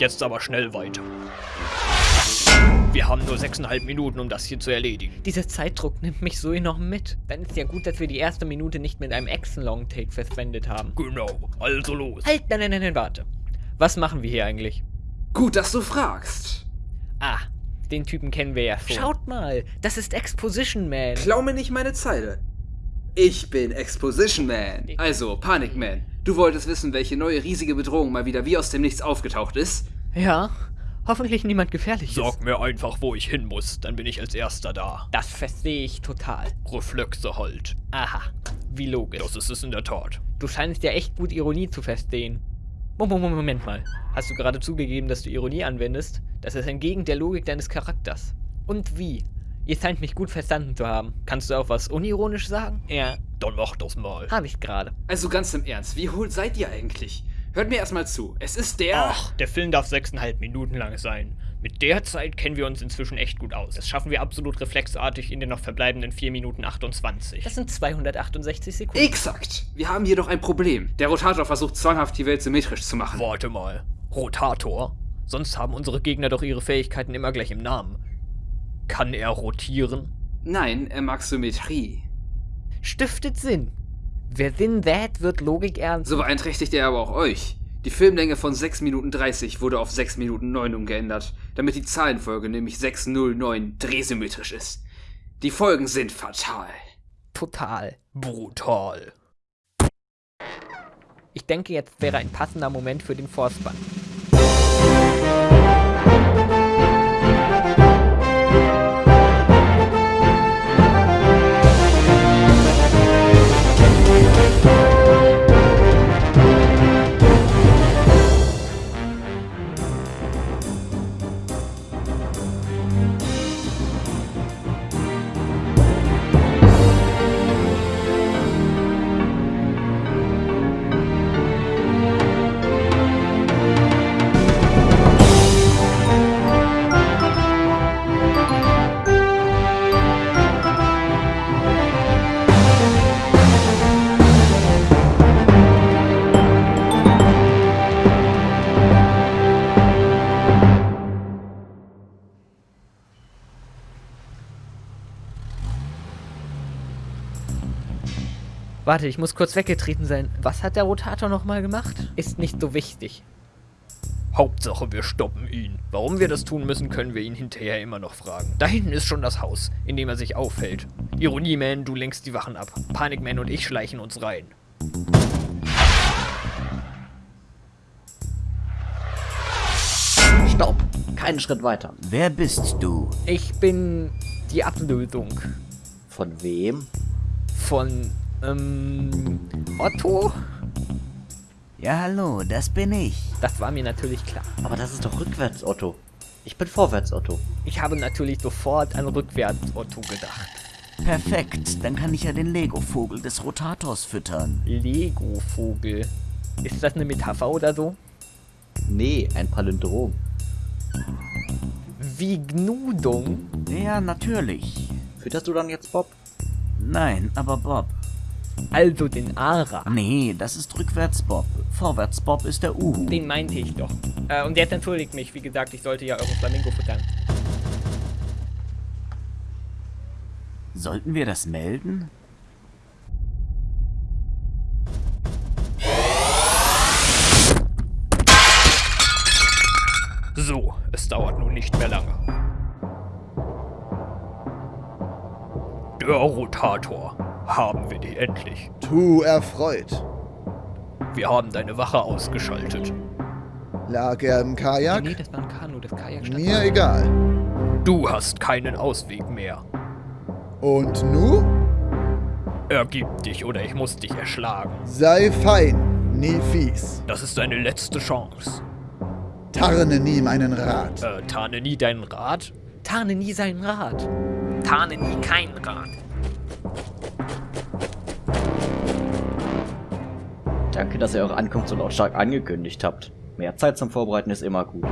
Jetzt aber schnell weiter. Wir haben nur sechseinhalb Minuten, um das hier zu erledigen. Dieser Zeitdruck nimmt mich so enorm mit. Dann ist ja gut, dass wir die erste Minute nicht mit einem Action-Long-Take verschwendet haben. Genau, also los. Halt, nein, nein, nein, nein, warte. Was machen wir hier eigentlich? Gut, dass du fragst. Ah, den Typen kennen wir ja schon. Schaut mal, das ist Exposition Man. Klau mir nicht meine Zeile. Ich bin Exposition Man. Also, Panic Man. Du wolltest wissen, welche neue riesige Bedrohung mal wieder wie aus dem Nichts aufgetaucht ist? Ja, hoffentlich niemand gefährliches. Sag mir einfach, wo ich hin muss, dann bin ich als erster da. Das verstehe ich total. Reflexe halt. Aha, wie logisch. Das ist es in der Tat. Du scheinst ja echt gut Ironie zu verstehen. Moment, Moment mal. Hast du gerade zugegeben, dass du Ironie anwendest? Das ist entgegen der Logik deines Charakters. Und wie? Ihr scheint mich gut verstanden zu haben. Kannst du auch was unironisch sagen? Ja. Dann mach das mal. Hab ich gerade. Also ganz im Ernst, wie hohl seid ihr eigentlich? Hört mir erstmal zu. Es ist der. Ach, der Film darf sechseinhalb Minuten lang sein. Mit der Zeit kennen wir uns inzwischen echt gut aus. Das schaffen wir absolut reflexartig in den noch verbleibenden 4 Minuten 28. Das sind 268 Sekunden. Exakt. Wir haben jedoch ein Problem. Der Rotator versucht zwanghaft die Welt symmetrisch zu machen. Warte mal. Rotator? Sonst haben unsere Gegner doch ihre Fähigkeiten immer gleich im Namen. Kann er rotieren? Nein, er mag Symmetrie. Stiftet Sinn. Wer Sinn sät, wird Logik ernst. So beeinträchtigt er aber auch euch. Die Filmlänge von 6 Minuten 30 wurde auf 6 Minuten 9 umgeändert, damit die Zahlenfolge nämlich 609 drehsymmetrisch ist. Die Folgen sind fatal. Total. Brutal. Ich denke, jetzt wäre ein passender Moment für den Vorspann. Warte, ich muss kurz weggetreten sein. Was hat der Rotator nochmal gemacht? Ist nicht so wichtig. Hauptsache, wir stoppen ihn. Warum wir das tun müssen, können wir ihn hinterher immer noch fragen. Da hinten ist schon das Haus, in dem er sich aufhält. Ironie-Man, du lenkst die Wachen ab. Panik-Man und ich schleichen uns rein. Stopp! Keinen Schritt weiter. Wer bist du? Ich bin die Ablösung Von wem? von, ähm, Otto? Ja, hallo, das bin ich. Das war mir natürlich klar. Aber das ist doch rückwärts, Otto. Ich bin vorwärts, Otto. Ich habe natürlich sofort an rückwärts Otto gedacht. Perfekt, dann kann ich ja den Lego-Vogel des Rotators füttern. Lego-Vogel. Ist das eine Metapher oder so? Nee, ein Palindrom. Wie Gnudung? Ja, natürlich. Fütterst du dann jetzt Bob? Nein, aber Bob. Also den Ara. Nee, das ist rückwärts Bob. Vorwärts Bob ist der Uhu. Den meinte ich doch. Äh, und jetzt entschuldigt mich. Wie gesagt, ich sollte ja euren Flamingo futtern. Sollten wir das melden? So, es dauert nun nicht mehr lange. Der Rotator. Haben wir die endlich. Tu erfreut. Wir haben deine Wache ausgeschaltet. Lag er im Kajak? Nee, das war ein Kanu, das Kajak stand Mir egal. Du hast keinen Ausweg mehr. Und nu? Ergib dich oder ich muss dich erschlagen. Sei fein, nie fies. Das ist deine letzte Chance. Tarne nie meinen Rat. Äh, tarne nie deinen Rat? Tarne nie seinen Rat. Tarne nie keinen Rat. Danke, dass ihr eure Ankunft so lautstark angekündigt habt. Mehr Zeit zum Vorbereiten ist immer gut.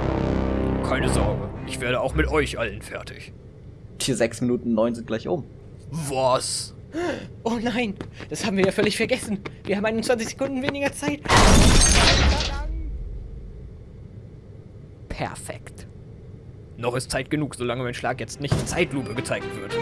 Keine Sorge, ich werde auch mit euch allen fertig. Die 6 Minuten 9 sind gleich um. Was? Oh nein, das haben wir ja völlig vergessen. Wir haben 21 Sekunden weniger Zeit. Perfekt. Noch ist Zeit genug, solange mein Schlag jetzt nicht in Zeitlupe gezeigt wird.